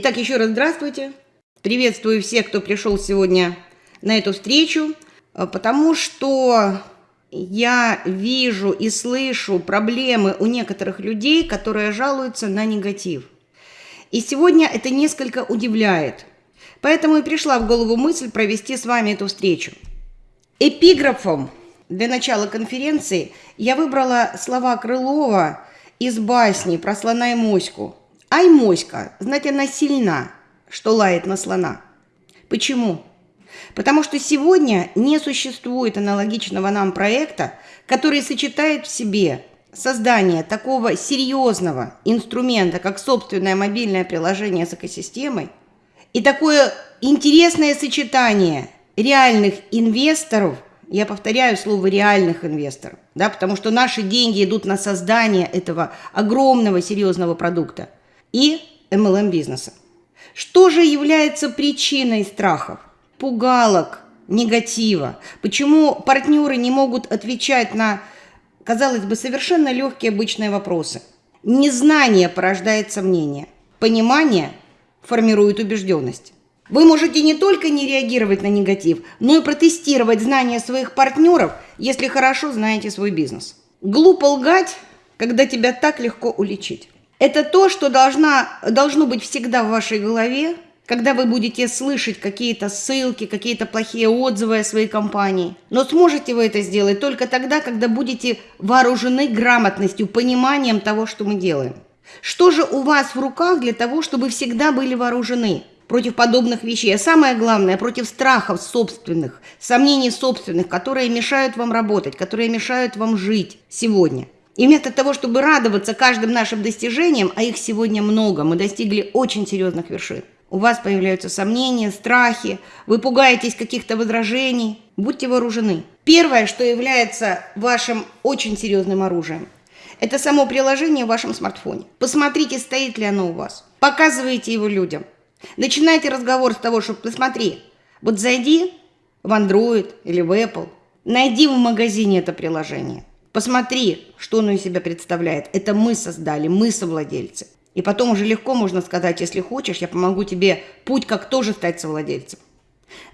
Итак, еще раз здравствуйте. Приветствую всех, кто пришел сегодня на эту встречу, э, потому что я вижу и слышу проблемы у некоторых людей, которые жалуются на негатив. И сегодня это несколько удивляет. Поэтому и пришла в голову мысль провести с вами эту встречу. Эпиграфом для начала конференции я выбрала слова Крылова из басни про слона и моську. Ай, моська, знать она сильна, что лает на слона. Почему? Потому что сегодня не существует аналогичного нам проекта, который сочетает в себе создание такого серьезного инструмента, как собственное мобильное приложение с экосистемой, и такое интересное сочетание реальных инвесторов, я повторяю слово реальных инвесторов, да, потому что наши деньги идут на создание этого огромного серьезного продукта и MLM бизнеса. Что же является причиной страхов, пугалок, негатива? Почему партнеры не могут отвечать на, казалось бы, совершенно легкие обычные вопросы? Незнание порождает сомнения, понимание формирует убежденность. Вы можете не только не реагировать на негатив, но и протестировать знания своих партнеров, если хорошо знаете свой бизнес. Глупо лгать, когда тебя так легко уличить. Это то, что должна, должно быть всегда в вашей голове, когда вы будете слышать какие-то ссылки, какие-то плохие отзывы о своей компании. Но сможете вы это сделать только тогда, когда будете вооружены грамотностью, пониманием того, что мы делаем. Что же у вас в руках для того, чтобы всегда были вооружены против подобных вещей? А самое главное, против страхов собственных, сомнений собственных, которые мешают вам работать, которые мешают вам жить сегодня – и вместо того, чтобы радоваться каждым нашим достижениям, а их сегодня много, мы достигли очень серьезных вершин, у вас появляются сомнения, страхи, вы пугаетесь каких-то возражений. Будьте вооружены. Первое, что является вашим очень серьезным оружием, это само приложение в вашем смартфоне. Посмотрите, стоит ли оно у вас. Показывайте его людям. Начинайте разговор с того, что посмотри, вот зайди в Android или в Apple, найди в магазине это приложение. Посмотри, что оно из себя представляет. Это мы создали, мы совладельцы. И потом уже легко можно сказать, если хочешь, я помогу тебе путь, как тоже стать совладельцем.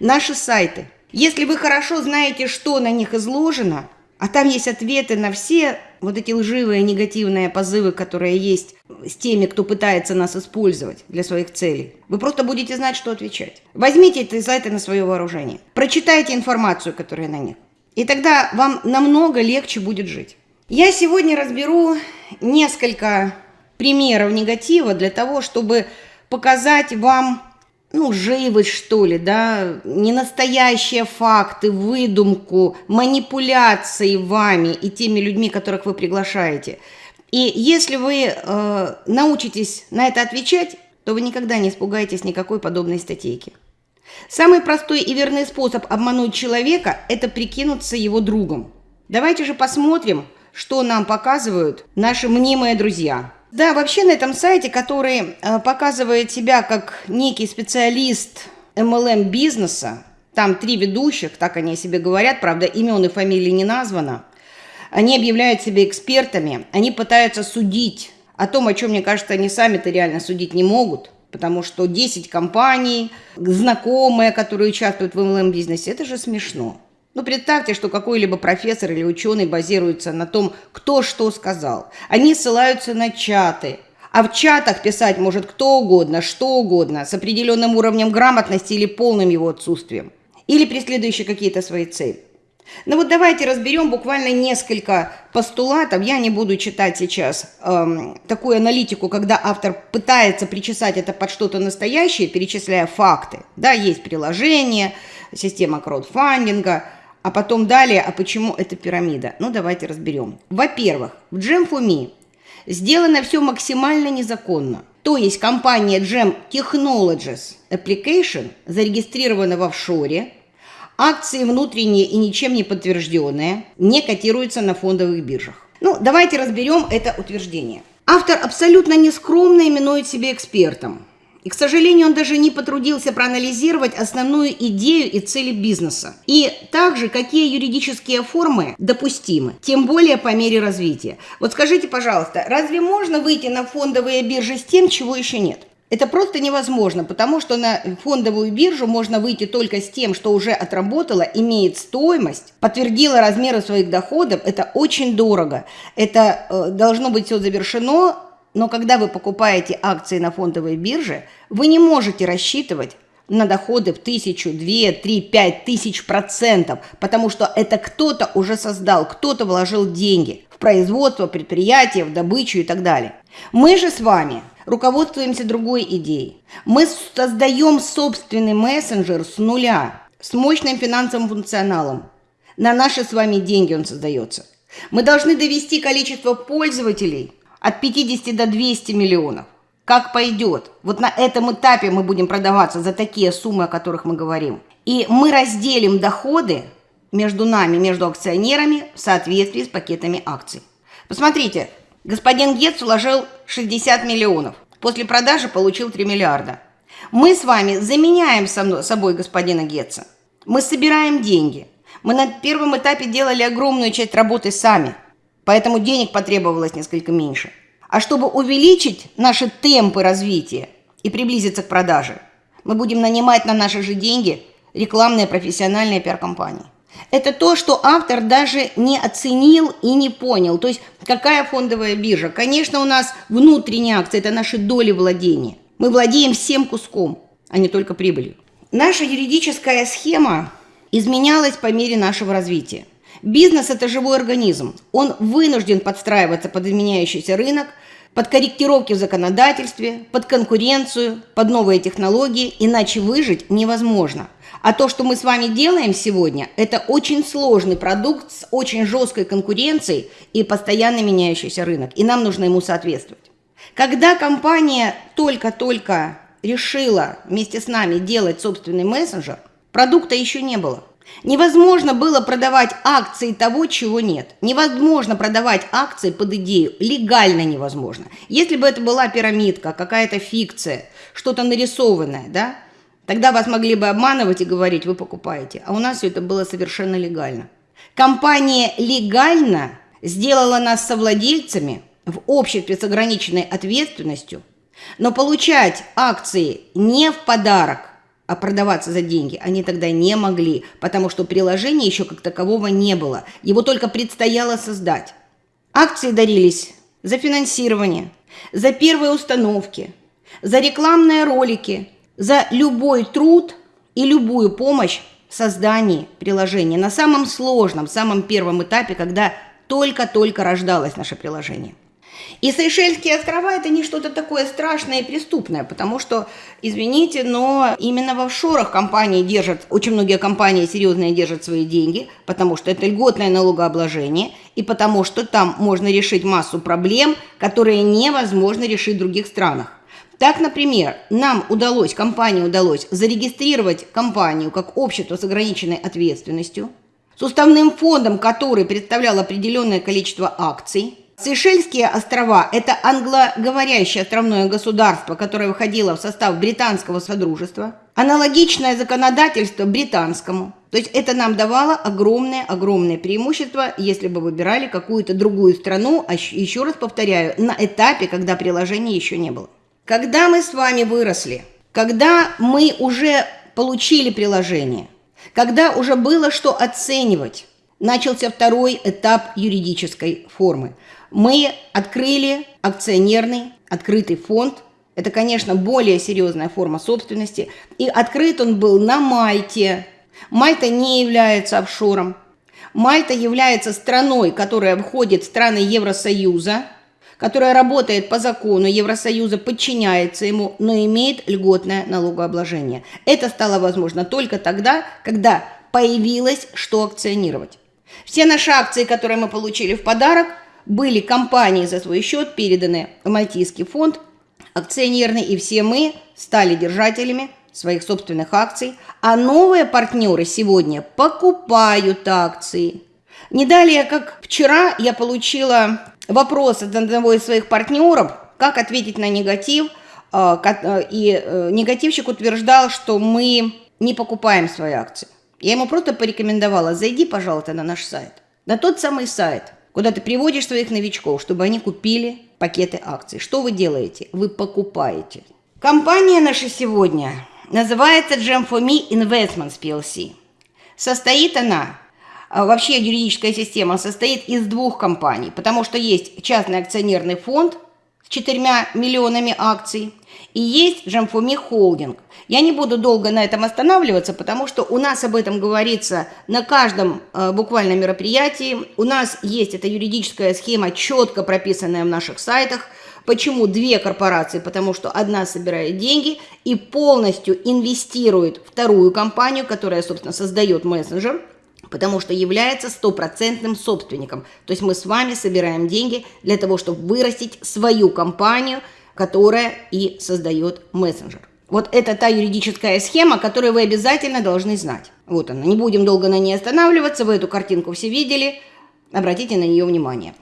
Наши сайты. Если вы хорошо знаете, что на них изложено, а там есть ответы на все вот эти лживые негативные позывы, которые есть с теми, кто пытается нас использовать для своих целей. Вы просто будете знать, что отвечать. Возьмите эти сайты на свое вооружение. Прочитайте информацию, которая на них. И тогда вам намного легче будет жить. Я сегодня разберу несколько примеров негатива для того, чтобы показать вам, ну, живость, что ли, да, ненастоящие факты, выдумку, манипуляции вами и теми людьми, которых вы приглашаете. И если вы э, научитесь на это отвечать, то вы никогда не испугаетесь никакой подобной статейки. Самый простой и верный способ обмануть человека – это прикинуться его другом. Давайте же посмотрим, что нам показывают наши мнимые друзья. Да, вообще на этом сайте, который э, показывает себя как некий специалист MLM бизнеса, там три ведущих, так они о себе говорят, правда, имен и фамилии не названо. Они объявляют себя экспертами, они пытаются судить о том, о чем, мне кажется, они сами-то реально судить не могут потому что 10 компаний, знакомые, которые участвуют в MLM-бизнесе, это же смешно. Ну, представьте, что какой-либо профессор или ученый базируется на том, кто что сказал. Они ссылаются на чаты, а в чатах писать может кто угодно, что угодно, с определенным уровнем грамотности или полным его отсутствием. Или преследующие какие-то свои цели. Ну вот давайте разберем буквально несколько постулатов. Я не буду читать сейчас эм, такую аналитику, когда автор пытается причесать это под что-то настоящее, перечисляя факты. Да, есть приложение, система краудфандинга, а потом далее, а почему это пирамида? Ну давайте разберем. Во-первых, в Gem4Me сделано все максимально незаконно. То есть компания Gem Technologies Application зарегистрирована в офшоре, Акции внутренние и ничем не подтвержденные не котируются на фондовых биржах. Ну, давайте разберем это утверждение. Автор абсолютно нескромно именует себя экспертом. И, к сожалению, он даже не потрудился проанализировать основную идею и цели бизнеса. И также, какие юридические формы допустимы, тем более по мере развития. Вот скажите, пожалуйста, разве можно выйти на фондовые биржи с тем, чего еще нет? Это просто невозможно, потому что на фондовую биржу можно выйти только с тем, что уже отработало, имеет стоимость, подтвердило размеры своих доходов. Это очень дорого. Это э, должно быть все завершено, но когда вы покупаете акции на фондовой бирже, вы не можете рассчитывать на доходы в тысячу, две, три, пять тысяч процентов, потому что это кто-то уже создал, кто-то вложил деньги в производство, предприятие, в добычу и так далее. Мы же с вами руководствуемся другой идеей. Мы создаем собственный мессенджер с нуля, с мощным финансовым функционалом. На наши с вами деньги он создается. Мы должны довести количество пользователей от 50 до 200 миллионов. Как пойдет. Вот на этом этапе мы будем продаваться за такие суммы, о которых мы говорим. И мы разделим доходы между нами, между акционерами в соответствии с пакетами акций. Посмотрите, господин Гетц вложил 60 миллионов. После продажи получил 3 миллиарда. Мы с вами заменяем со собой господина Гетца. Мы собираем деньги. Мы на первом этапе делали огромную часть работы сами, поэтому денег потребовалось несколько меньше. А чтобы увеличить наши темпы развития и приблизиться к продаже, мы будем нанимать на наши же деньги рекламные профессиональные пиар-компании. Это то, что автор даже не оценил и не понял. То есть какая фондовая биржа? Конечно, у нас внутренние акции, это наши доли владения. Мы владеем всем куском, а не только прибылью. Наша юридическая схема изменялась по мере нашего развития. Бизнес – это живой организм. Он вынужден подстраиваться под изменяющийся рынок, под корректировки в законодательстве, под конкуренцию, под новые технологии, иначе выжить невозможно. А то, что мы с вами делаем сегодня, это очень сложный продукт с очень жесткой конкуренцией и постоянно меняющийся рынок. И нам нужно ему соответствовать. Когда компания только-только решила вместе с нами делать собственный мессенджер, продукта еще не было. Невозможно было продавать акции того, чего нет. Невозможно продавать акции под идею. Легально невозможно. Если бы это была пирамидка, какая-то фикция, что-то нарисованное, да, Тогда вас могли бы обманывать и говорить, вы покупаете. А у нас все это было совершенно легально. Компания легально сделала нас совладельцами в обществе с ограниченной ответственностью, но получать акции не в подарок, а продаваться за деньги они тогда не могли, потому что приложения еще как такового не было. Его только предстояло создать. Акции дарились за финансирование, за первые установки, за рекламные ролики – за любой труд и любую помощь в создании приложения на самом сложном, самом первом этапе, когда только-только рождалось наше приложение. И Сейшельские острова – это не что-то такое страшное и преступное, потому что, извините, но именно в офшорах компании держат, очень многие компании серьезные держат свои деньги, потому что это льготное налогообложение, и потому что там можно решить массу проблем, которые невозможно решить в других странах. Так, например, нам удалось, компании удалось зарегистрировать компанию как общество с ограниченной ответственностью, с уставным фондом, который представлял определенное количество акций. Сейшельские острова – это англоговорящее островное государство, которое входило в состав британского содружества. Аналогичное законодательство британскому. То есть это нам давало огромное-огромное преимущество, если бы выбирали какую-то другую страну, а еще раз повторяю, на этапе, когда приложения еще не было. Когда мы с вами выросли, когда мы уже получили приложение, когда уже было что оценивать, начался второй этап юридической формы. Мы открыли акционерный открытый фонд. Это, конечно, более серьезная форма собственности. И открыт он был на Мальте. Мальта не является офшором. Мальта является страной, которая входит в страны Евросоюза – которая работает по закону Евросоюза, подчиняется ему, но имеет льготное налогообложение. Это стало возможно только тогда, когда появилось что акционировать. Все наши акции, которые мы получили в подарок, были компании за свой счет переданы в Мальтийский фонд акционерный, и все мы стали держателями своих собственных акций, а новые партнеры сегодня покупают акции. Не далее, как вчера, я получила вопрос от одного из своих партнеров, как ответить на негатив, а, э, и э, негативщик утверждал, что мы не покупаем свои акции. Я ему просто порекомендовала, зайди, пожалуйста, на наш сайт. На тот самый сайт, куда ты приводишь своих новичков, чтобы они купили пакеты акций. Что вы делаете? Вы покупаете. Компания наша сегодня называется Gem for Me Investments PLC. Состоит она, а, вообще юридическая система состоит из двух компаний, потому что есть частный акционерный фонд с четырьмя миллионами акций и есть Me Holding. Я не буду долго на этом останавливаться, потому что у нас об этом говорится на каждом э, буквально мероприятии. У нас есть эта юридическая схема, четко прописанная в наших сайтах – Почему две корпорации? Потому что одна собирает деньги и полностью инвестирует вторую компанию, которая, собственно, создает мессенджер, потому что является стопроцентным собственником. То есть мы с вами собираем деньги для того, чтобы вырастить свою компанию, которая и создает мессенджер. Вот это та юридическая схема, которую вы обязательно должны знать. Вот она. Не будем долго на ней останавливаться. Вы эту картинку все видели. Обратите на нее внимание.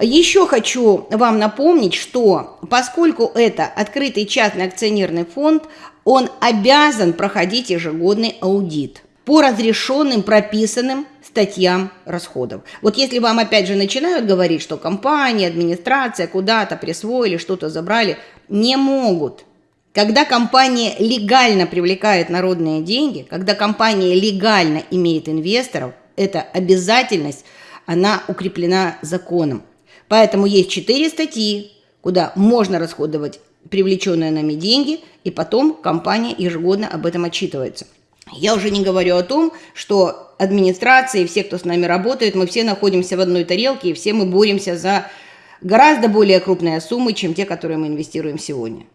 Еще хочу вам напомнить, что поскольку это открытый частный акционерный фонд, он обязан проходить ежегодный аудит по разрешенным, прописанным статьям расходов. Вот если вам опять же начинают говорить, что компания, администрация куда-то присвоили, что-то забрали, не могут. Когда компания легально привлекает народные деньги, когда компания легально имеет инвесторов, эта обязательность, она укреплена законом. Поэтому есть четыре статьи, куда можно расходовать привлеченные нами деньги, и потом компания ежегодно об этом отчитывается. Я уже не говорю о том, что администрация и все, кто с нами работает, мы все находимся в одной тарелке, и все мы боремся за гораздо более крупные суммы, чем те, которые мы инвестируем сегодня.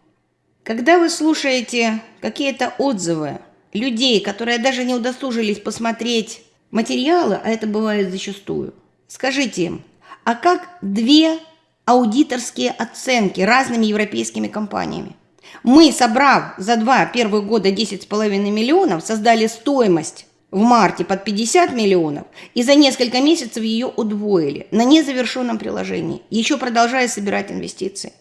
Когда вы слушаете какие-то отзывы людей, которые даже не удосужились посмотреть материалы, а это бывает зачастую, скажите им, а как две аудиторские оценки разными европейскими компаниями. Мы, собрав за два первых года 10,5 миллионов, создали стоимость в марте под 50 миллионов и за несколько месяцев ее удвоили на незавершенном приложении, еще продолжая собирать инвестиции.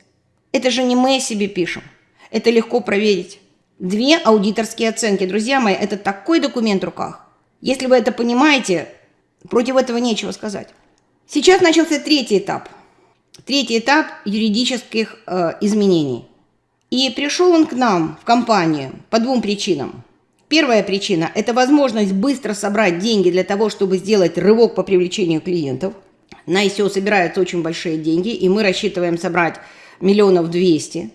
Это же не мы себе пишем. Это легко проверить. Две аудиторские оценки. Друзья мои, это такой документ в руках. Если вы это понимаете, против этого нечего сказать. Сейчас начался третий этап. Третий этап юридических э, изменений. И пришел он к нам, в компанию, по двум причинам. Первая причина – это возможность быстро собрать деньги для того, чтобы сделать рывок по привлечению клиентов. На ICO собираются очень большие деньги, и мы рассчитываем собрать миллионов двести,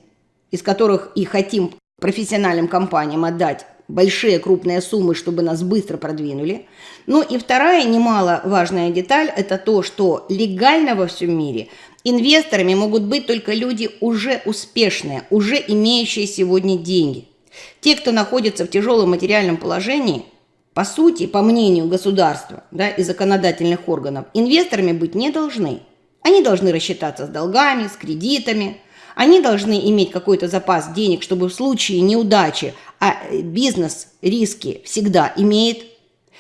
из которых и хотим профессиональным компаниям отдать большие крупные суммы, чтобы нас быстро продвинули. Ну и вторая немаловажная деталь – это то, что легально во всем мире инвесторами могут быть только люди уже успешные, уже имеющие сегодня деньги. Те, кто находится в тяжелом материальном положении, по сути, по мнению государства да, и законодательных органов, инвесторами быть не должны. Они должны рассчитаться с долгами, с кредитами, они должны иметь какой-то запас денег, чтобы в случае неудачи а бизнес риски всегда имеет.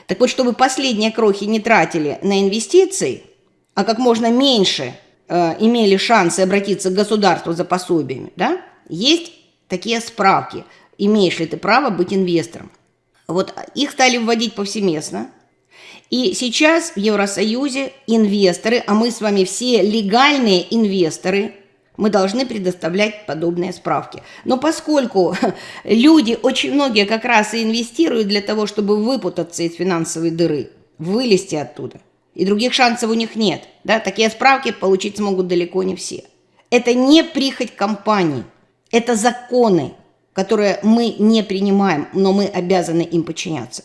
Так вот, чтобы последние крохи не тратили на инвестиции, а как можно меньше э, имели шансы обратиться к государству за пособиями, да, есть такие справки, имеешь ли ты право быть инвестором. Вот их стали вводить повсеместно. И сейчас в Евросоюзе инвесторы, а мы с вами все легальные инвесторы – мы должны предоставлять подобные справки. Но поскольку люди, очень многие как раз и инвестируют для того, чтобы выпутаться из финансовой дыры, вылезти оттуда, и других шансов у них нет, да, такие справки получить смогут далеко не все. Это не прихоть компании, это законы, которые мы не принимаем, но мы обязаны им подчиняться.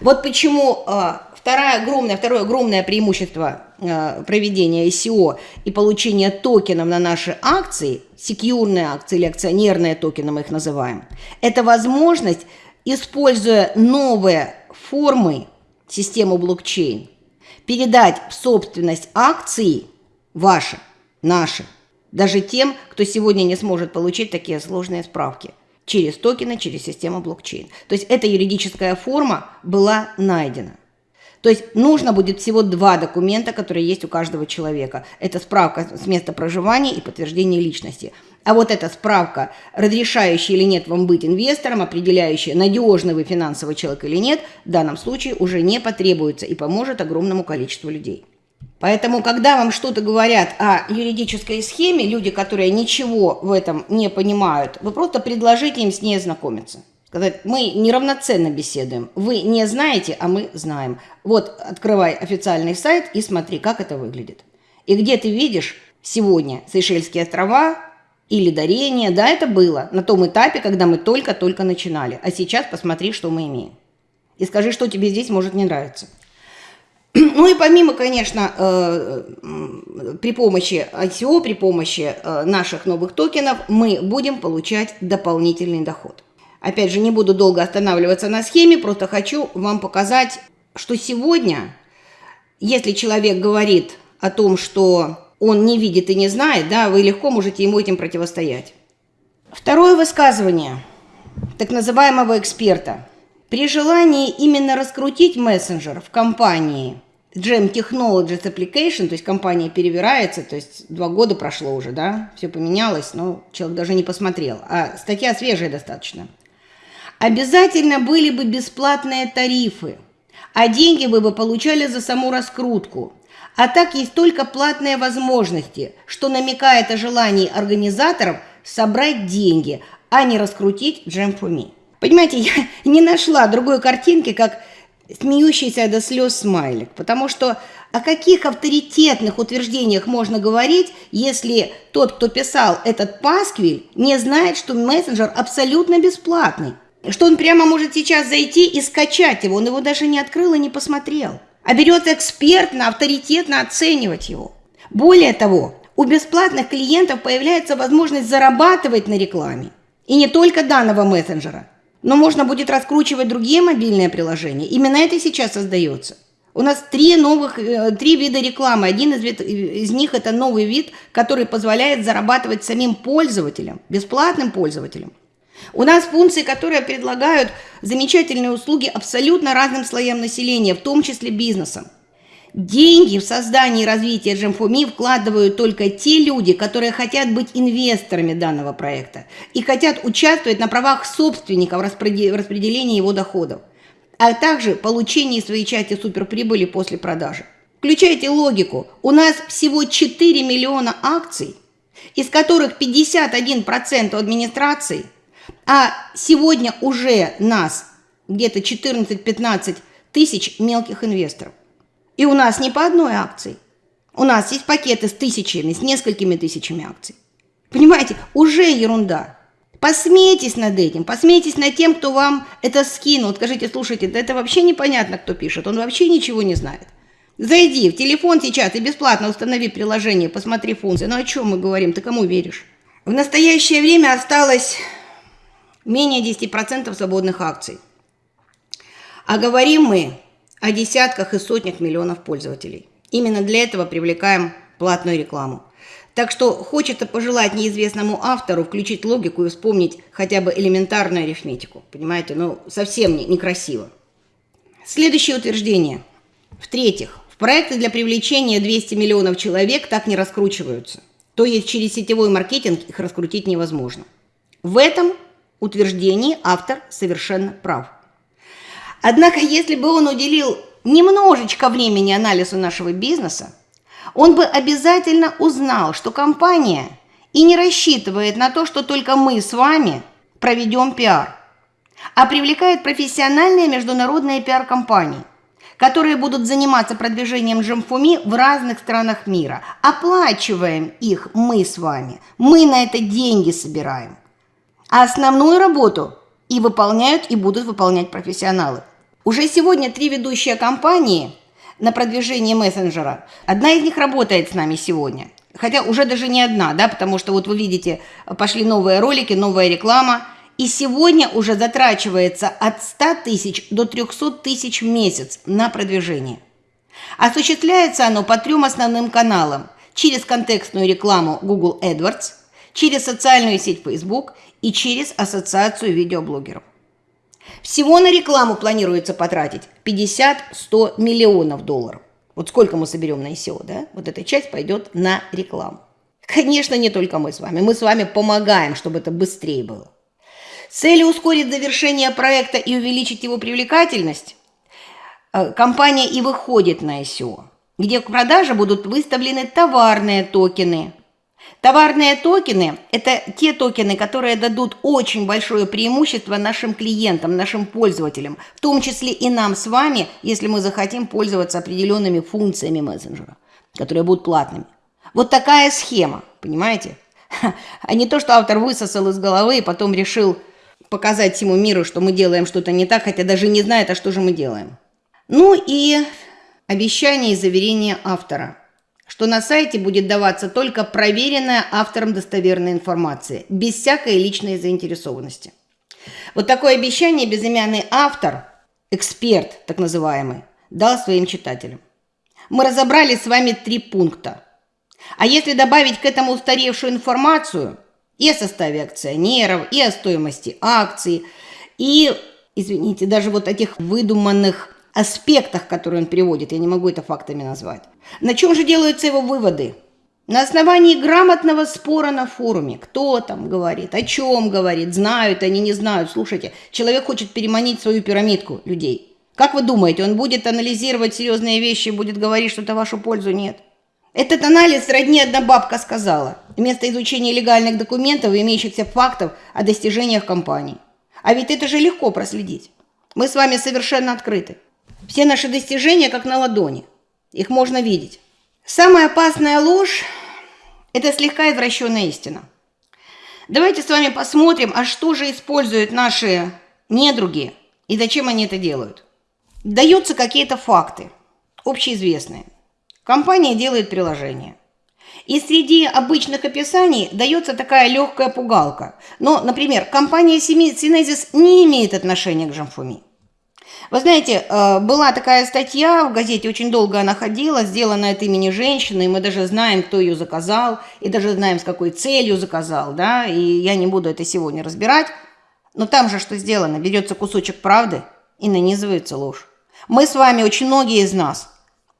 Вот почему а, Второе огромное, второе огромное преимущество э, проведения ICO и получения токенов на наши акции, секьюрные акции или акционерные токены мы их называем, это возможность, используя новые формы системы блокчейн, передать в собственность акции ваши, наши, даже тем, кто сегодня не сможет получить такие сложные справки через токены, через систему блокчейн. То есть эта юридическая форма была найдена. То есть нужно будет всего два документа, которые есть у каждого человека. Это справка с места проживания и подтверждение личности. А вот эта справка, разрешающая или нет вам быть инвестором, определяющая, надежный вы финансовый человек или нет, в данном случае уже не потребуется и поможет огромному количеству людей. Поэтому, когда вам что-то говорят о юридической схеме, люди, которые ничего в этом не понимают, вы просто предложите им с ней ознакомиться. Сказать, мы неравноценно беседуем. Вы не знаете, а мы знаем. Вот, открывай официальный сайт и смотри, как это выглядит. И где ты видишь сегодня Сейшельские острова или дарение, да, это было на том этапе, когда мы только-только начинали. А сейчас посмотри, что мы имеем. И скажи, что тебе здесь может не нравиться. Ну и помимо, конечно, э, при помощи ICO, при помощи э, наших новых токенов мы будем получать дополнительный доход. Опять же, не буду долго останавливаться на схеме, просто хочу вам показать, что сегодня, если человек говорит о том, что он не видит и не знает, да, вы легко можете ему этим противостоять. Второе высказывание так называемого эксперта. При желании именно раскрутить мессенджер в компании Gem Technologies Application, то есть компания перевирается, то есть два года прошло уже, да, все поменялось, но человек даже не посмотрел, а статья свежая достаточно. Обязательно были бы бесплатные тарифы, а деньги вы бы получали за саму раскрутку. А так есть только платные возможности, что намекает о желании организаторов собрать деньги, а не раскрутить Me. Понимаете, я не нашла другой картинки, как смеющийся до слез смайлик, потому что о каких авторитетных утверждениях можно говорить, если тот, кто писал этот пасквиль, не знает, что мессенджер абсолютно бесплатный, что он прямо может сейчас зайти и скачать его, он его даже не открыл и не посмотрел а берет экспертно, авторитетно оценивать его. Более того, у бесплатных клиентов появляется возможность зарабатывать на рекламе. И не только данного мессенджера, но можно будет раскручивать другие мобильные приложения. Именно это сейчас создается. У нас три новых, э, три вида рекламы. Один из, вид, из них это новый вид, который позволяет зарабатывать самим пользователям, бесплатным пользователям. У нас функции, которые предлагают замечательные услуги абсолютно разным слоям населения, в том числе бизнесам. Деньги в создание и развитие GMFOMI вкладывают только те люди, которые хотят быть инвесторами данного проекта и хотят участвовать на правах собственников в распределении его доходов, а также получении своей части суперприбыли после продажи. Включайте логику. У нас всего 4 миллиона акций, из которых 51% администрации – а сегодня уже нас где-то 14-15 тысяч мелких инвесторов. И у нас не по одной акции. У нас есть пакеты с тысячами, с несколькими тысячами акций. Понимаете, уже ерунда. Посмейтесь над этим, посмейтесь над тем, кто вам это скинул. Скажите, слушайте, да это вообще непонятно, кто пишет, он вообще ничего не знает. Зайди в телефон сейчас и бесплатно установи приложение, посмотри функции. Ну о чем мы говорим, ты кому веришь? В настоящее время осталось менее 10% свободных акций. А говорим мы о десятках и сотнях миллионов пользователей. Именно для этого привлекаем платную рекламу. Так что хочется пожелать неизвестному автору включить логику и вспомнить хотя бы элементарную арифметику. Понимаете, ну совсем не, некрасиво. Следующее утверждение. В-третьих, в проекты для привлечения 200 миллионов человек так не раскручиваются. То есть через сетевой маркетинг их раскрутить невозможно. В этом утверждении автор совершенно прав. Однако, если бы он уделил немножечко времени анализу нашего бизнеса, он бы обязательно узнал, что компания и не рассчитывает на то, что только мы с вами проведем пиар, а привлекает профессиональные международные пиар-компании, которые будут заниматься продвижением Джамфуми в разных странах мира. Оплачиваем их мы с вами, мы на это деньги собираем – а основную работу и выполняют, и будут выполнять профессионалы. Уже сегодня три ведущие компании на продвижение мессенджера. Одна из них работает с нами сегодня. Хотя уже даже не одна, да, потому что вот вы видите, пошли новые ролики, новая реклама. И сегодня уже затрачивается от 100 тысяч до 300 тысяч в месяц на продвижение. Осуществляется оно по трем основным каналам. Через контекстную рекламу Google AdWords, через социальную сеть Facebook и через ассоциацию видеоблогеров. Всего на рекламу планируется потратить 50-100 миллионов долларов. Вот сколько мы соберем на ICO, да? Вот эта часть пойдет на рекламу. Конечно, не только мы с вами. Мы с вами помогаем, чтобы это быстрее было. С целью ускорить завершение проекта и увеличить его привлекательность, э, компания и выходит на ICO. где к продаже будут выставлены товарные токены. Товарные токены – это те токены, которые дадут очень большое преимущество нашим клиентам, нашим пользователям, в том числе и нам с вами, если мы захотим пользоваться определенными функциями мессенджера, которые будут платными. Вот такая схема, понимаете? А не то, что автор высосал из головы и потом решил показать всему миру, что мы делаем что-то не так, хотя даже не знает, а что же мы делаем. Ну и обещание и заверение автора, что на сайте будет даваться только проверенная автором достоверная информация, без всякой личной заинтересованности. Вот такое обещание безымянный автор, эксперт так называемый, дал своим читателям. Мы разобрали с вами три пункта. А если добавить к этому устаревшую информацию и о составе акционеров, и о стоимости акций, и, извините, даже вот этих выдуманных аспектах, которые он приводит, я не могу это фактами назвать. На чем же делаются его выводы? На основании грамотного спора на форуме. Кто там говорит, о чем говорит, знают они, не знают. Слушайте, человек хочет переманить свою пирамидку людей. Как вы думаете, он будет анализировать серьезные вещи и будет говорить что-то в вашу пользу? Нет. Этот анализ родни одна бабка сказала, вместо изучения легальных документов и имеющихся фактов о достижениях компании. А ведь это же легко проследить. Мы с вами совершенно открыты. Все наши достижения как на ладони. Их можно видеть. Самая опасная ложь – это слегка извращенная истина. Давайте с вами посмотрим, а что же используют наши недруги и зачем они это делают. Даются какие-то факты, общеизвестные. Компания делает приложение. И среди обычных описаний дается такая легкая пугалка. Но, например, компания Synesis не имеет отношения к Жамфуми. Вы знаете, э, была такая статья в газете, очень долго она ходила, сделана от имени женщины, и мы даже знаем, кто ее заказал, и даже знаем, с какой целью заказал, да, и я не буду это сегодня разбирать. Но там же что сделано? Берется кусочек правды и нанизывается ложь. Мы с вами, очень многие из нас,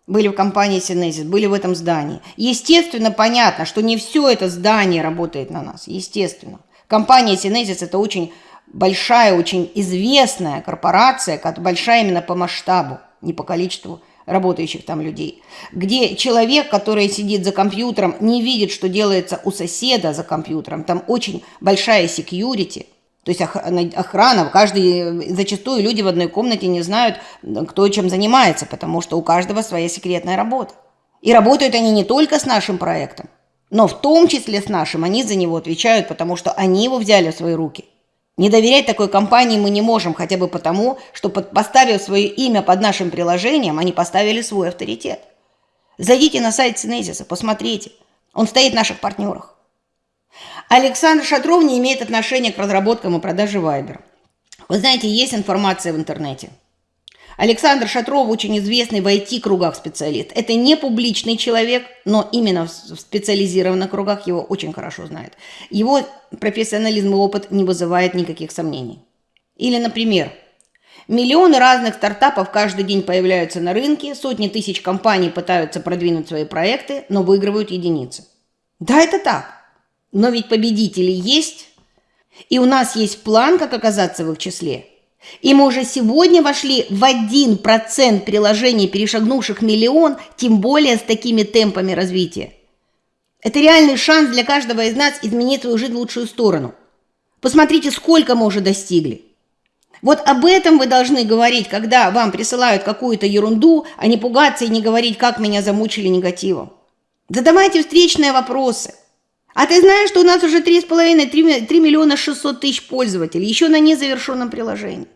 были в компании Синезис, были в этом здании. Естественно, понятно, что не все это здание работает на нас, естественно. Компания Синезис – это очень большая, очень известная корпорация, большая именно по масштабу, не по количеству работающих там людей, где человек, который сидит за компьютером, не видит, что делается у соседа за компьютером, там очень большая секьюрити, то есть охрана, каждый, зачастую люди в одной комнате не знают, кто чем занимается, потому что у каждого своя секретная работа. И работают они не только с нашим проектом, но в том числе с нашим, они за него отвечают, потому что они его взяли в свои руки – не доверять такой компании мы не можем, хотя бы потому, что поставив свое имя под нашим приложением, они поставили свой авторитет. Зайдите на сайт Синезиса, посмотрите. Он стоит в наших партнерах. Александр Шатров не имеет отношения к разработкам и продаже Viber. Вы знаете, есть информация в интернете – Александр Шатров очень известный в IT-кругах специалист. Это не публичный человек, но именно в специализированных кругах его очень хорошо знают. Его профессионализм и опыт не вызывает никаких сомнений. Или, например, миллионы разных стартапов каждый день появляются на рынке, сотни тысяч компаний пытаются продвинуть свои проекты, но выигрывают единицы. Да, это так. Но ведь победители есть, и у нас есть план, как оказаться в их числе – и мы уже сегодня вошли в 1% приложений, перешагнувших миллион, тем более с такими темпами развития. Это реальный шанс для каждого из нас изменить свою жизнь в лучшую сторону. Посмотрите, сколько мы уже достигли. Вот об этом вы должны говорить, когда вам присылают какую-то ерунду, а не пугаться и не говорить, как меня замучили негативом. Задавайте встречные вопросы – а ты знаешь, что у нас уже 3,5-3 миллиона 600 тысяч пользователей, еще на незавершенном приложении.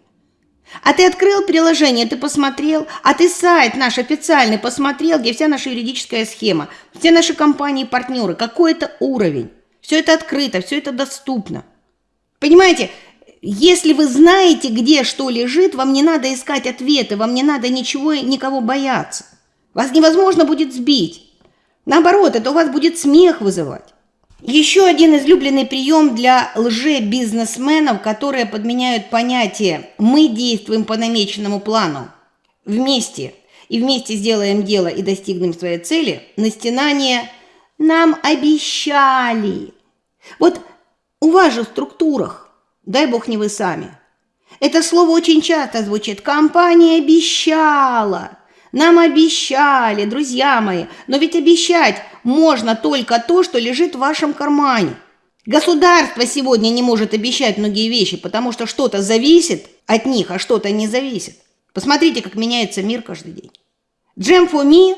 А ты открыл приложение, ты посмотрел, а ты сайт наш официальный посмотрел, где вся наша юридическая схема, все наши компании-партнеры, какой это уровень. Все это открыто, все это доступно. Понимаете, если вы знаете, где что лежит, вам не надо искать ответы, вам не надо ничего, никого бояться. Вас невозможно будет сбить. Наоборот, это у вас будет смех вызывать. Еще один излюбленный прием для лже-бизнесменов, которые подменяют понятие «мы действуем по намеченному плану» вместе. И вместе сделаем дело и достигнем своей цели, на стенание «нам обещали». Вот у вас же в структурах, дай бог не вы сами, это слово очень часто звучит. «компания обещала», Нам обещали, друзья мои, но ведь обещать можно только то, что лежит в вашем кармане. Государство сегодня не может обещать многие вещи, потому что что-то зависит от них, а что-то не зависит. Посмотрите, как меняется мир каждый день. Джем me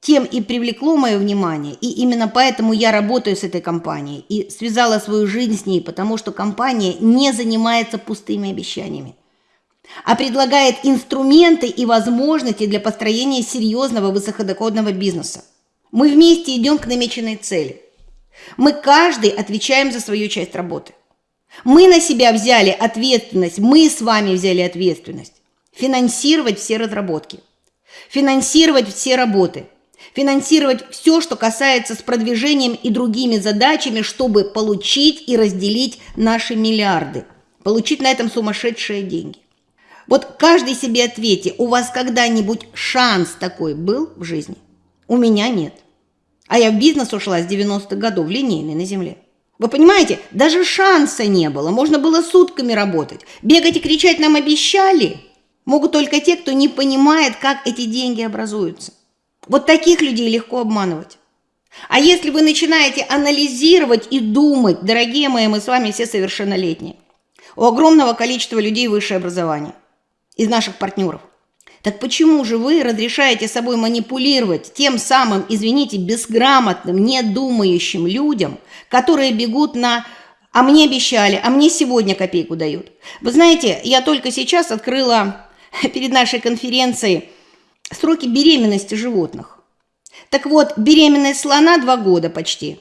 тем и привлекло мое внимание, и именно поэтому я работаю с этой компанией и связала свою жизнь с ней, потому что компания не занимается пустыми обещаниями а предлагает инструменты и возможности для построения серьезного высокодоходного бизнеса. Мы вместе идем к намеченной цели. Мы каждый отвечаем за свою часть работы. Мы на себя взяли ответственность, мы с вами взяли ответственность. Финансировать все разработки, финансировать все работы, финансировать все, что касается с продвижением и другими задачами, чтобы получить и разделить наши миллиарды, получить на этом сумасшедшие деньги. Вот каждый себе ответьте, у вас когда-нибудь шанс такой был в жизни? У меня нет. А я в бизнес ушла с 90-х годов, линейный на земле. Вы понимаете, даже шанса не было, можно было сутками работать. Бегать и кричать нам обещали. Могут только те, кто не понимает, как эти деньги образуются. Вот таких людей легко обманывать. А если вы начинаете анализировать и думать, дорогие мои, мы с вами все совершеннолетние, у огромного количества людей высшее образование – из наших партнеров. Так почему же вы разрешаете собой манипулировать тем самым, извините, безграмотным, недумающим людям, которые бегут на «а мне обещали, а мне сегодня копейку дают». Вы знаете, я только сейчас открыла перед нашей конференцией сроки беременности животных. Так вот, беременность слона 2 года почти,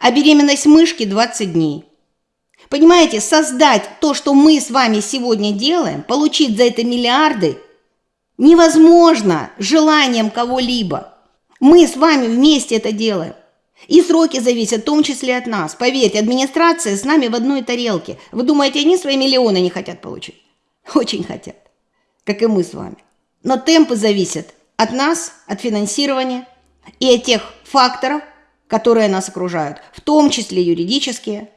а беременность мышки 20 дней – Понимаете, создать то, что мы с вами сегодня делаем, получить за это миллиарды, невозможно желанием кого-либо. Мы с вами вместе это делаем. И сроки зависят в том числе от нас. Поверьте, администрация с нами в одной тарелке. Вы думаете, они свои миллионы не хотят получить? Очень хотят, как и мы с вами. Но темпы зависят от нас, от финансирования и от тех факторов, которые нас окружают, в том числе юридические,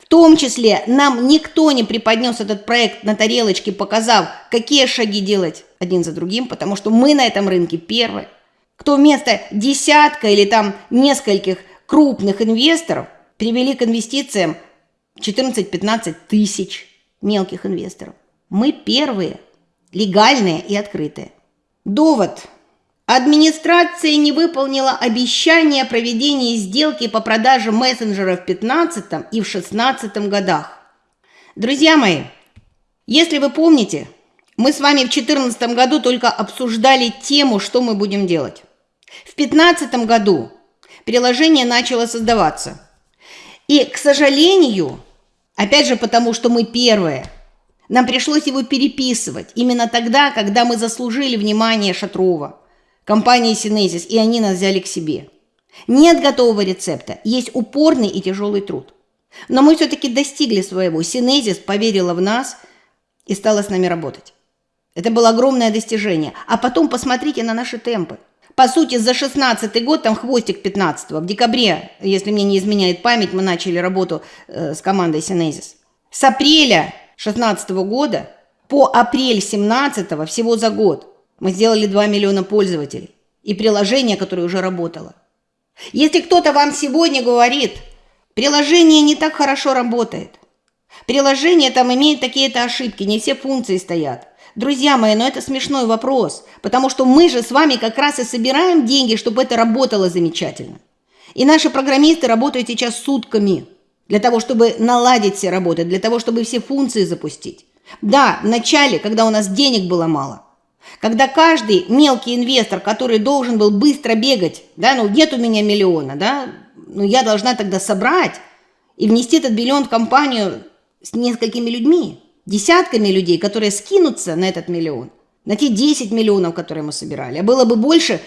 в том числе нам никто не преподнес этот проект на тарелочке, показав, какие шаги делать один за другим, потому что мы на этом рынке первые. Кто вместо десятка или там нескольких крупных инвесторов привели к инвестициям 14-15 тысяч мелких инвесторов. Мы первые, легальные и открытые. Довод – Администрация не выполнила обещание о проведении сделки по продаже мессенджеров в 2015 и в 2016 годах. Друзья мои, если вы помните, мы с вами в 2014 году только обсуждали тему, что мы будем делать. В 2015 году приложение начало создаваться. И, к сожалению, опять же потому, что мы первые, нам пришлось его переписывать именно тогда, когда мы заслужили внимание Шатрова – компании Синезис, и они нас взяли к себе. Нет готового рецепта, есть упорный и тяжелый труд. Но мы все-таки достигли своего. Синезис поверила в нас и стала с нами работать. Это было огромное достижение. А потом посмотрите на наши темпы. По сути, за 16 год, там хвостик 15 в декабре, если мне не изменяет память, мы начали работу э, с командой Синезис. С апреля 16 года по апрель 17 всего за год мы сделали 2 миллиона пользователей и приложение, которое уже работало. Если кто-то вам сегодня говорит, приложение не так хорошо работает, приложение там имеет такие-то ошибки, не все функции стоят. Друзья мои, но это смешной вопрос, потому что мы же с вами как раз и собираем деньги, чтобы это работало замечательно. И наши программисты работают сейчас сутками для того, чтобы наладить все работы, для того, чтобы все функции запустить. Да, в начале, когда у нас денег было мало, когда каждый мелкий инвестор, который должен был быстро бегать, да, ну нет у меня миллиона, да, ну я должна тогда собрать и внести этот миллион в компанию с несколькими людьми, десятками людей, которые скинутся на этот миллион, на те 10 миллионов, которые мы собирали. А было бы больше,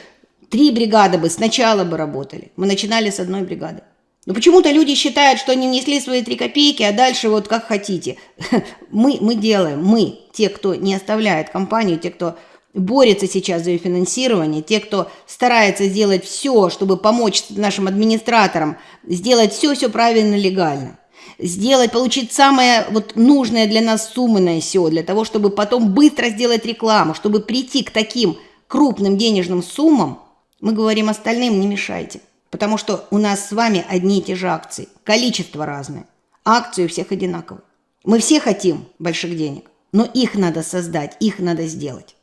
три бригады бы сначала бы работали. Мы начинали с одной бригады. Но почему-то люди считают, что они внесли свои три копейки, а дальше вот как хотите. Мы, мы делаем, мы, те, кто не оставляет компанию, те, кто борется сейчас за ее финансирование, те, кто старается сделать все, чтобы помочь нашим администраторам, сделать все-все правильно, легально, сделать, получить самое вот нужное для нас суммы на SEO, для того, чтобы потом быстро сделать рекламу, чтобы прийти к таким крупным денежным суммам, мы говорим остальным не мешайте. Потому что у нас с вами одни и те же акции. Количество разное. Акции у всех одинаковые. Мы все хотим больших денег, но их надо создать, их надо сделать.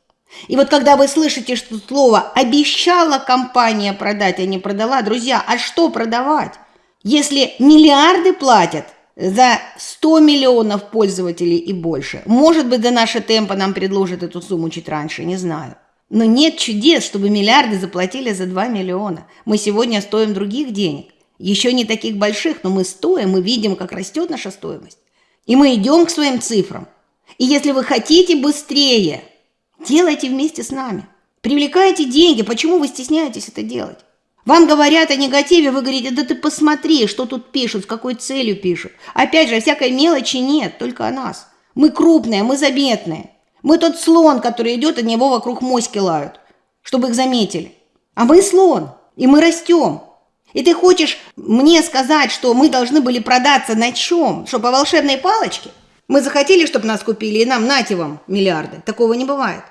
И вот когда вы слышите, что слово «обещала компания продать», а не продала, друзья, а что продавать? Если миллиарды платят за 100 миллионов пользователей и больше, может быть, до нашей темпа нам предложат эту сумму чуть раньше, не знаю. Но нет чудес, чтобы миллиарды заплатили за 2 миллиона. Мы сегодня стоим других денег. Еще не таких больших, но мы стоим, мы видим, как растет наша стоимость. И мы идем к своим цифрам. И если вы хотите быстрее, делайте вместе с нами. Привлекайте деньги. Почему вы стесняетесь это делать? Вам говорят о негативе, вы говорите, да ты посмотри, что тут пишут, с какой целью пишут. Опять же, всякой мелочи нет, только о нас. Мы крупные, мы заметные. Мы тот слон, который идет, от него вокруг моськи лают, чтобы их заметили. А мы слон, и мы растем. И ты хочешь мне сказать, что мы должны были продаться на чем? Что, по волшебной палочке? Мы захотели, чтобы нас купили, и нам нате вам миллиарды. Такого не бывает.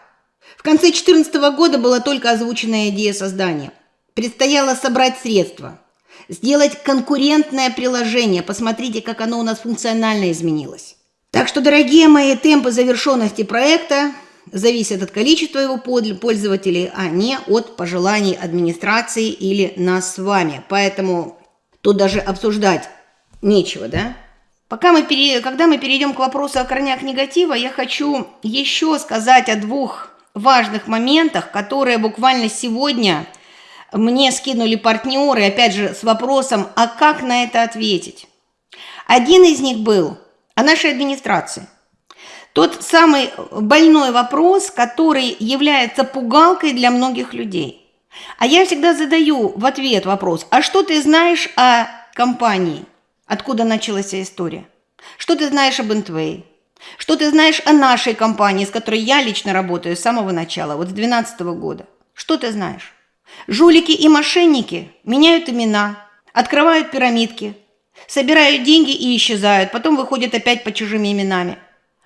В конце 2014 года была только озвученная идея создания. Предстояло собрать средства, сделать конкурентное приложение. Посмотрите, как оно у нас функционально изменилось. Так что, дорогие мои, темпы завершенности проекта зависит от количества его пользователей, а не от пожеланий администрации или нас с вами. Поэтому тут даже обсуждать нечего, да? Пока мы пере... Когда мы перейдем к вопросу о корнях негатива, я хочу еще сказать о двух важных моментах, которые буквально сегодня мне скинули партнеры, опять же, с вопросом, а как на это ответить? Один из них был о нашей администрации. Тот самый больной вопрос, который является пугалкой для многих людей. А я всегда задаю в ответ вопрос, а что ты знаешь о компании? Откуда началась вся история? Что ты знаешь об Интвей? Что ты знаешь о нашей компании, с которой я лично работаю с самого начала, вот с 2012 года? Что ты знаешь? Жулики и мошенники меняют имена, открывают пирамидки, собирают деньги и исчезают, потом выходят опять под чужими именами.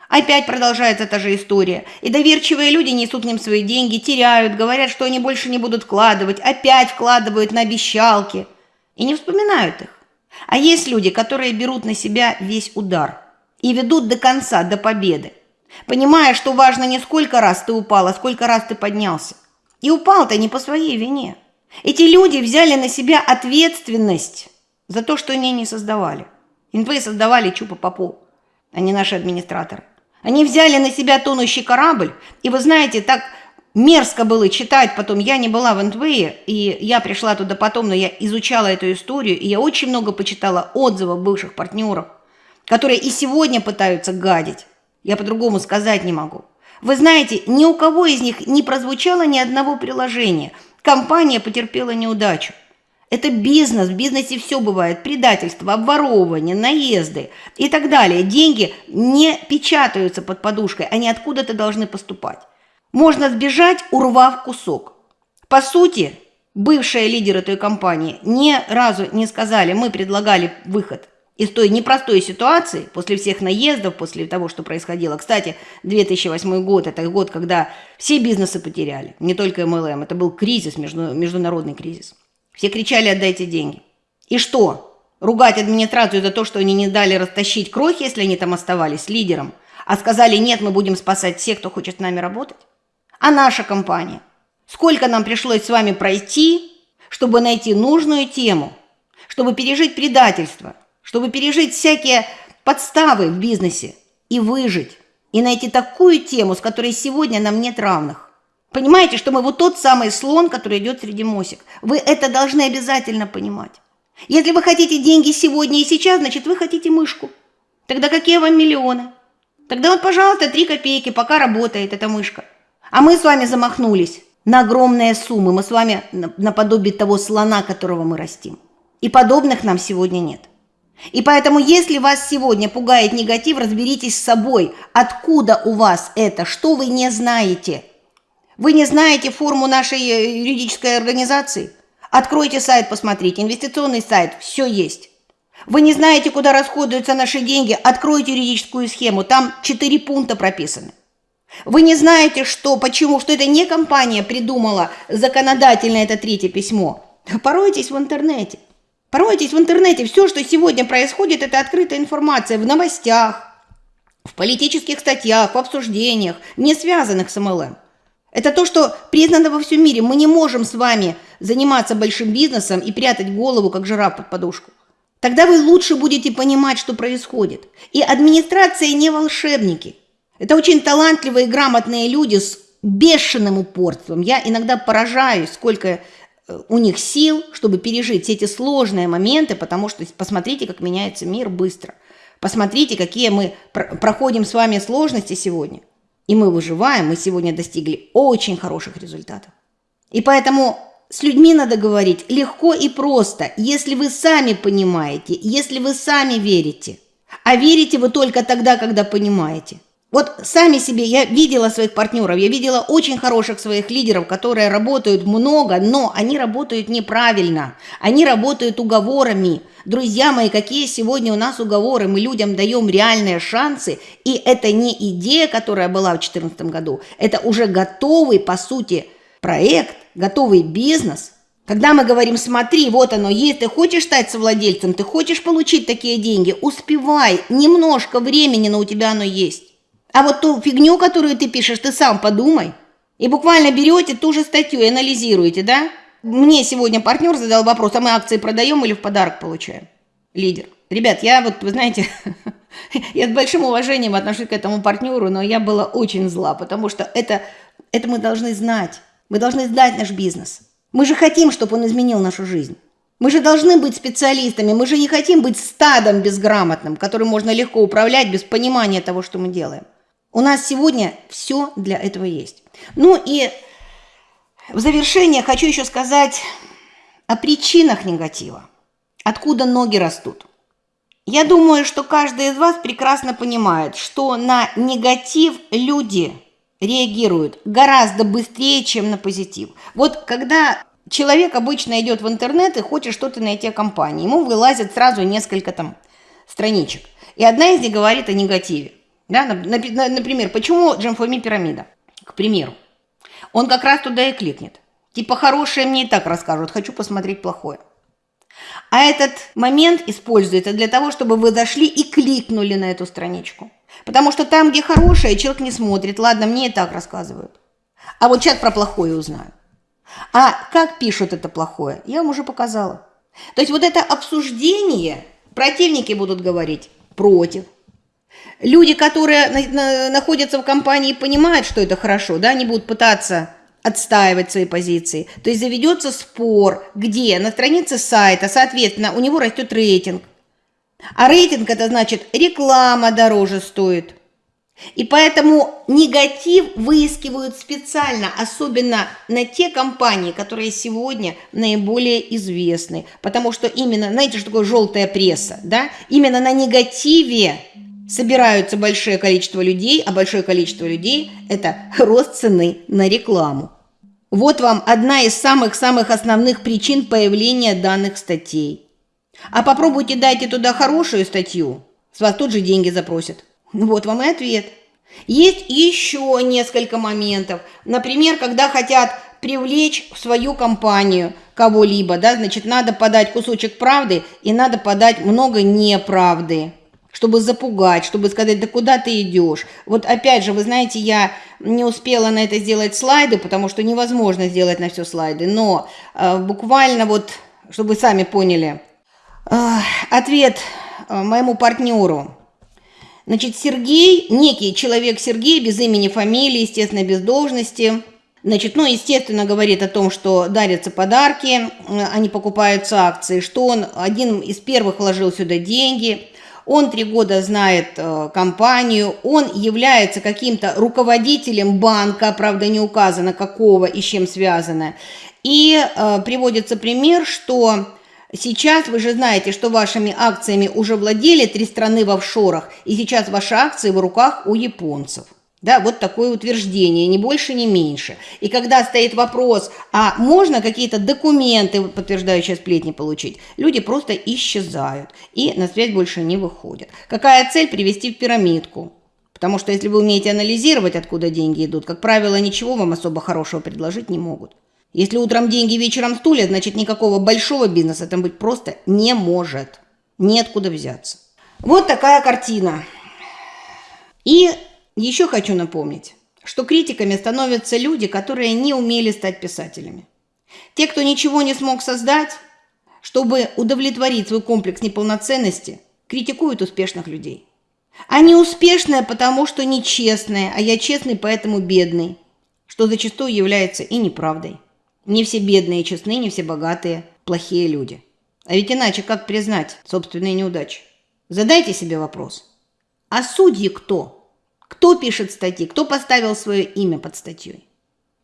Опять продолжается та же история. И доверчивые люди несут к ним свои деньги, теряют, говорят, что они больше не будут вкладывать, опять вкладывают на обещалки и не вспоминают их. А есть люди, которые берут на себя весь удар и ведут до конца, до победы, понимая, что важно не сколько раз ты упал, а сколько раз ты поднялся. И упал-то не по своей вине. Эти люди взяли на себя ответственность за то, что они не создавали. Инвы создавали Чупа Попу, а не наши администраторы. Они взяли на себя тонущий корабль, и вы знаете, так мерзко было читать потом. Я не была в Энтвее, и я пришла туда потом, но я изучала эту историю, и я очень много почитала отзывов бывших партнеров, которые и сегодня пытаются гадить. Я по-другому сказать не могу. Вы знаете, ни у кого из них не прозвучало ни одного приложения. Компания потерпела неудачу. Это бизнес, в бизнесе все бывает, предательство, обворовывание, наезды и так далее. Деньги не печатаются под подушкой, они откуда-то должны поступать. Можно сбежать, урвав кусок. По сути, бывшие лидеры той компании ни разу не сказали, мы предлагали выход из той непростой ситуации, после всех наездов, после того, что происходило. Кстати, 2008 год – это год, когда все бизнесы потеряли, не только MLM, это был кризис, международный кризис. Все кричали «отдайте деньги». И что? Ругать администрацию за то, что они не дали растащить крохи, если они там оставались лидером, а сказали «нет, мы будем спасать всех, кто хочет с нами работать»? А наша компания? Сколько нам пришлось с вами пройти, чтобы найти нужную тему, чтобы пережить предательство, чтобы пережить всякие подставы в бизнесе и выжить, и найти такую тему, с которой сегодня нам нет равных. Понимаете, что мы вот тот самый слон, который идет среди мосик. Вы это должны обязательно понимать. Если вы хотите деньги сегодня и сейчас, значит, вы хотите мышку. Тогда какие вам миллионы? Тогда вот, пожалуйста, три копейки, пока работает эта мышка. А мы с вами замахнулись на огромные суммы. Мы с вами наподобие того слона, которого мы растим. И подобных нам сегодня нет. И поэтому, если вас сегодня пугает негатив, разберитесь с собой, откуда у вас это, что вы не знаете – вы не знаете форму нашей э, юридической организации? Откройте сайт, посмотрите. Инвестиционный сайт, все есть. Вы не знаете, куда расходуются наши деньги? Откройте юридическую схему, там четыре пункта прописаны. Вы не знаете, что, почему, что это не компания придумала законодательно это третье письмо. Поройтесь в интернете. Поройтесь в интернете. Все, что сегодня происходит, это открытая информация в новостях, в политических статьях, в обсуждениях, не связанных с МЛМ. Это то, что признано во всем мире. Мы не можем с вами заниматься большим бизнесом и прятать голову, как жираф под подушку. Тогда вы лучше будете понимать, что происходит. И администрация не волшебники. Это очень талантливые и грамотные люди с бешеным упорством. Я иногда поражаюсь, сколько у них сил, чтобы пережить все эти сложные моменты, потому что посмотрите, как меняется мир быстро. Посмотрите, какие мы проходим с вами сложности сегодня. И мы выживаем, мы сегодня достигли очень хороших результатов. И поэтому с людьми надо говорить легко и просто, если вы сами понимаете, если вы сами верите. А верите вы только тогда, когда понимаете. Вот сами себе, я видела своих партнеров, я видела очень хороших своих лидеров, которые работают много, но они работают неправильно, они работают уговорами. Друзья мои, какие сегодня у нас уговоры? Мы людям даем реальные шансы, и это не идея, которая была в 2014 году, это уже готовый, по сути, проект, готовый бизнес. Когда мы говорим, смотри, вот оно есть, ты хочешь стать совладельцем, ты хочешь получить такие деньги, успевай, немножко времени, но у тебя оно есть. А вот ту фигню, которую ты пишешь, ты сам подумай. И буквально берете ту же статью и анализируете, да? Мне сегодня партнер задал вопрос, а мы акции продаем или в подарок получаем? Лидер. Ребят, я вот, вы знаете, я с большим уважением отношусь к этому партнеру, но я была очень зла, потому что это, это мы должны знать. Мы должны знать наш бизнес. Мы же хотим, чтобы он изменил нашу жизнь. Мы же должны быть специалистами, мы же не хотим быть стадом безграмотным, которым можно легко управлять без понимания того, что мы делаем. У нас сегодня все для этого есть. Ну и в завершение хочу еще сказать о причинах негатива. Откуда ноги растут. Я думаю, что каждый из вас прекрасно понимает, что на негатив люди реагируют гораздо быстрее, чем на позитив. Вот когда человек обычно идет в интернет и хочет что-то найти о компании, ему вылазит сразу несколько там страничек. И одна из них говорит о негативе. Да? Например, почему Джемфоми пирамида? К примеру. Он как раз туда и кликнет. Типа хорошее мне и так расскажут, хочу посмотреть плохое. А этот момент используется для того, чтобы вы зашли и кликнули на эту страничку. Потому что там, где хорошее, человек не смотрит. Ладно, мне и так рассказывают. А вот сейчас про плохое узнаю. А как пишут это плохое, я вам уже показала. То есть вот это обсуждение, противники будут говорить против, Люди, которые находятся в компании понимают, что это хорошо, да, они будут пытаться отстаивать свои позиции. То есть заведется спор, где на странице сайта, соответственно, у него растет рейтинг. А рейтинг это значит реклама дороже стоит. И поэтому негатив выискивают специально, особенно на те компании, которые сегодня наиболее известны. Потому что именно, знаете, что такое желтая пресса? Да? Именно на негативе собираются большое количество людей, а большое количество людей – это рост цены на рекламу. Вот вам одна из самых-самых основных причин появления данных статей. А попробуйте дайте туда хорошую статью, с вас тут же деньги запросят. Вот вам и ответ. Есть еще несколько моментов. Например, когда хотят привлечь в свою компанию кого-либо, да, значит, надо подать кусочек правды и надо подать много неправды чтобы запугать, чтобы сказать, да куда ты идешь. Вот опять же, вы знаете, я не успела на это сделать слайды, потому что невозможно сделать на все слайды, но э, буквально вот, чтобы вы сами поняли, э, ответ э, моему партнеру. Значит, Сергей, некий человек Сергей, без имени, фамилии, естественно, без должности, Значит, ну, естественно, говорит о том, что дарятся подарки, э, они покупаются акции, что он один из первых вложил сюда деньги, он три года знает э, компанию, он является каким-то руководителем банка, правда не указано какого и с чем связано. И э, приводится пример, что сейчас вы же знаете, что вашими акциями уже владели три страны в офшорах, и сейчас ваши акции в руках у японцев. Да, вот такое утверждение, ни больше, ни меньше. И когда стоит вопрос, а можно какие-то документы, подтверждающие сплетни, получить, люди просто исчезают и на связь больше не выходят. Какая цель? Привести в пирамидку. Потому что если вы умеете анализировать, откуда деньги идут, как правило, ничего вам особо хорошего предложить не могут. Если утром деньги, вечером стулья, значит никакого большого бизнеса там быть просто не может. Неоткуда взяться. Вот такая картина. И еще хочу напомнить, что критиками становятся люди, которые не умели стать писателями. Те, кто ничего не смог создать, чтобы удовлетворить свой комплекс неполноценности, критикуют успешных людей. Они успешные, потому что нечестные, а я честный, поэтому бедный, что зачастую является и неправдой. Не все бедные честны, не все богатые плохие люди. А ведь иначе как признать собственные неудачи? Задайте себе вопрос. А судьи кто? Кто пишет статьи? Кто поставил свое имя под статьей?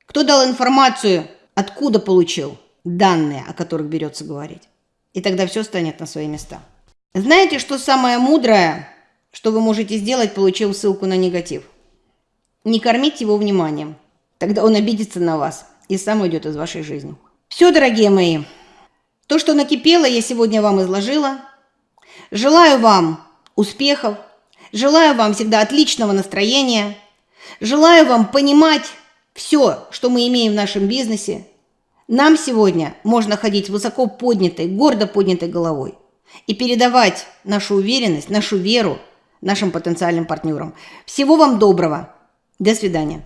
Кто дал информацию, откуда получил данные, о которых берется говорить? И тогда все станет на свои места. Знаете, что самое мудрое, что вы можете сделать, получив ссылку на негатив? Не кормить его вниманием. Тогда он обидится на вас и сам уйдет из вашей жизни. Все, дорогие мои, то, что накипело, я сегодня вам изложила. Желаю вам успехов, желаю вам всегда отличного настроения, желаю вам понимать все, что мы имеем в нашем бизнесе. Нам сегодня можно ходить высоко поднятой, гордо поднятой головой и передавать нашу уверенность, нашу веру нашим потенциальным партнерам. Всего вам доброго. До свидания.